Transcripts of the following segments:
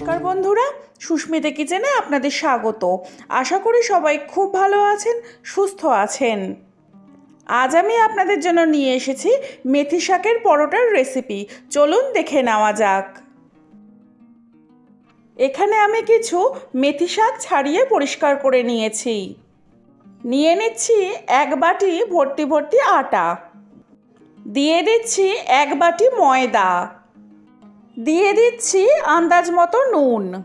নমস্কার বন্ধুরা, সুস্মিতা কিচেনে আপনাদের স্বাগত। আশা করি সবাই খুব ভালো আছেন, সুস্থ আছেন। আজ আমি আপনাদের জন্য নিয়ে এসেছি মেথি শাকের পরোটার রেসিপি চলুন দেখে নেওয়া যাক। এখানে আমি কিছু মেথি শাক ছাড়িয়ে পরিষ্কার করে নিয়েছি। নিয়ে নিচ্ছি এক বাটি ভর্তি ভর্তি আটা। দিয়ে দিচ্ছি এক বাটি ময়দা। দিয়ে দিচ্ছি আন্দাজ মতো নুন।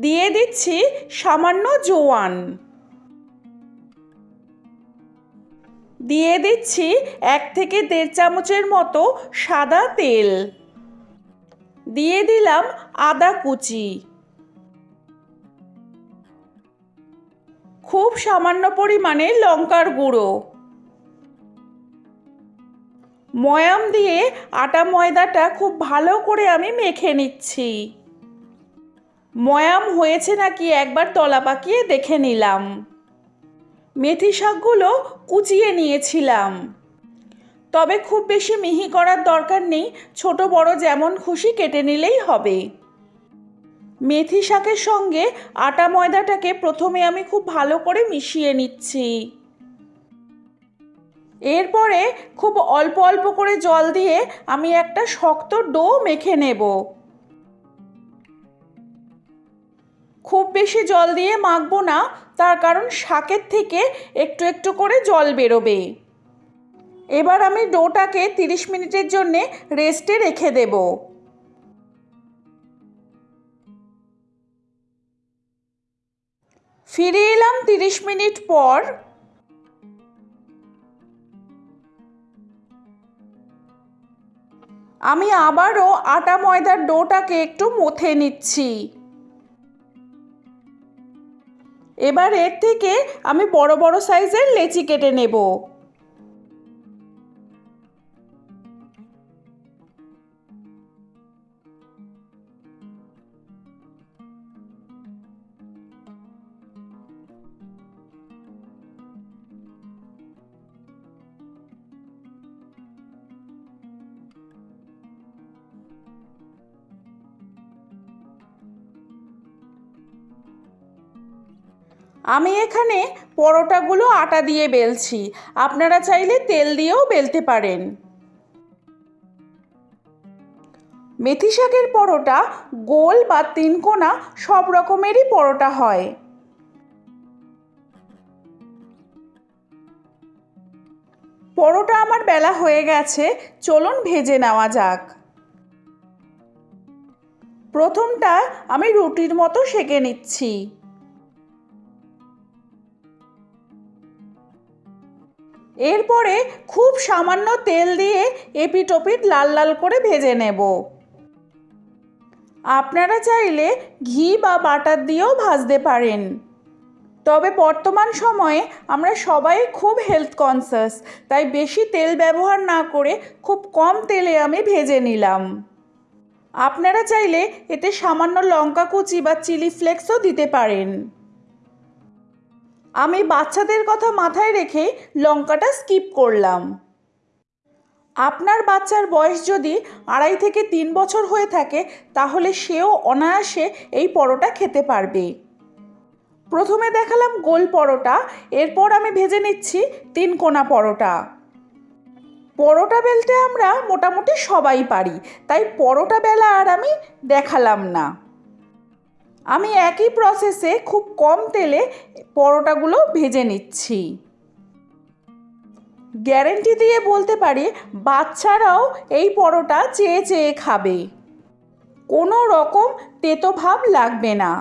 দিয়ে দিচ্ছি সামান্য জোয়ান। দিয়ে দিচ্ছি এক থেকে দেড় চামচের মতো সাদা তেল। দিয়ে দিলাম আদা কুচি। খুব সামান্য পরিমাণে লঙ্কার গুঁড়ো। ময়াম দিয়ে আটা ময়দাটা খুব ভালো করে আমি মেখে নিচ্ছি। ময়াম হয়েছে নাকি একবার তলা পাকিয়ে দেখে নিলাম। মেথি শাকগুলো কুচিয়ে নিয়েছিলাম। তবে খুব বেশি মিহি করার দরকার নেই, ছোট বড় যেমন খুশি কেটে নিলেই হবে। মেথি শাকের সঙ্গে আটা ময়দাটাকে প্রথমে আমি খুব ভালো করে মিশিয়ে নিচ্ছি। এরপরে খুব অল্প অল্প করে জল দিয়ে আমি একটা শক্ত ডো মেখে নেব। খুব বেশি জল দিয়ে মাখবো না, তার কারণ শাকের থেকে একটু একটু করে জল বেরোবে। এবার আমি ডোটাকে তিরিশ মিনিটের জন্যে রেস্টে রেখে দেব। ফিরে এলাম তিরিশ মিনিট পর। আমি আবারও আটা ময়দার ডোটাকে একটু মথে নিচ্ছি। এবার এর থেকে আমি বড় বড় সাইজের লেচি কেটে নেব। আমি এখানে পরোটাগুলো আটা দিয়ে বেলছি। আপনারা চাইলে তেল দিয়েও বেলতে পারেন। মেথি শাকের পরোটা গোল বা তিনকোনা সব রকমেরই পরোটা হয়। পরোটা আমার বেলা হয়ে গেছে, চলুন ভেজে নেওয়া যাক। প্রথমটা আমি রুটির মতো সেঁকে নিচ্ছি। এরপরে খুব সামান্য তেল দিয়ে এপিটোপিট লাল লাল করে ভেজে নেব। আপনারা চাইলে ঘি বা বাটার দিয়েও ভাজতে পারেন। তবে বর্তমান সময়ে আমরা সবাই খুব হেলথ কনসাস তাই বেশি তেল ব্যবহার না করে খুব কম তেলে আমি ভেজে নিলাম। আপনারা চাইলে এতে সামান্য লঙ্কা কুচি বা চিলি ফ্লেক্সও দিতে পারেন। আমি বাচ্চাদের কথা মাথায় রেখে লঙ্কাটা স্কিপ করলাম। আপনার বাচ্চার বয়স যদি আড়াই থেকে তিন বছর হয়ে থাকে, তাহলে সেও অনায়াসে এই পরোটা খেতে পারবে। প্রথমে দেখালাম গোল পরোটা, এরপর আমি ভেজে নিচ্ছি তিন কোনা পরোটা। পরোটা বেলতে আমরা মোটামুটি সবাই পারি, তাই পরোটা বেলা আর আমি দেখালাম না। আমি একই প্রসেসে খুব কম তেলে পরোটাগুলো ভেজে নিচ্ছি। গ্যারেন্টি দিয়ে বলতে পারি, বাচ্চারাও এই পরোটা চেয়ে চেয়ে খাবে। কোনো রকম তেতো ভাব লাগবে না।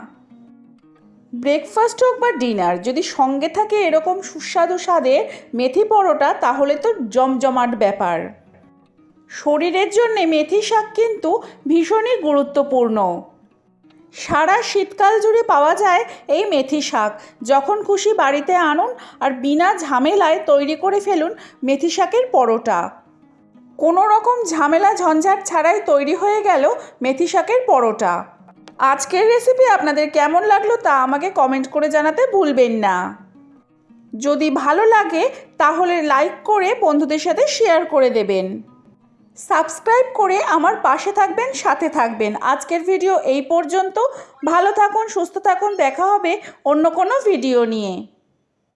ব্রেকফাস্ট হোক বা ডিনার যদি সঙ্গে থাকে এরকম সুস্বাদু স্বাদের মেথি পরোটা, তাহলে তো জমজমাট ব্যাপার। শরীরের জন্যে মেথি শাক কিন্তু ভীষণই গুরুত্বপূর্ণ। সারা শীতকাল জুড়ে পাওয়া যায় এই মেথি শাক। যখন খুশি বাড়িতে আনুন আর বিনা ঝামেলায় তৈরি করে ফেলুন মেথি শাকের পরোটা। কোনো রকম ঝামেলা ঝঞ্ঝাট ছাড়াই তৈরি হয়ে গেল মেথি শাকের পরোটা। আজকের রেসিপি আপনাদের কেমন লাগল তা আমাকে কমেন্ট করে জানাতে ভুলবেন না। যদি ভালো লাগে তাহলে লাইক করে বন্ধুদের সাথে শেয়ার করে দেবেন। সাবস্ক্রাইব করে আমার পাশে থাকবেন, সাথে থাকবেন। আজকের ভিডিও এই পর্যন্ত। ভালো থাকুন, সুস্থ থাকুন। দেখা হবে অন্য কোনো ভিডিও নিয়ে।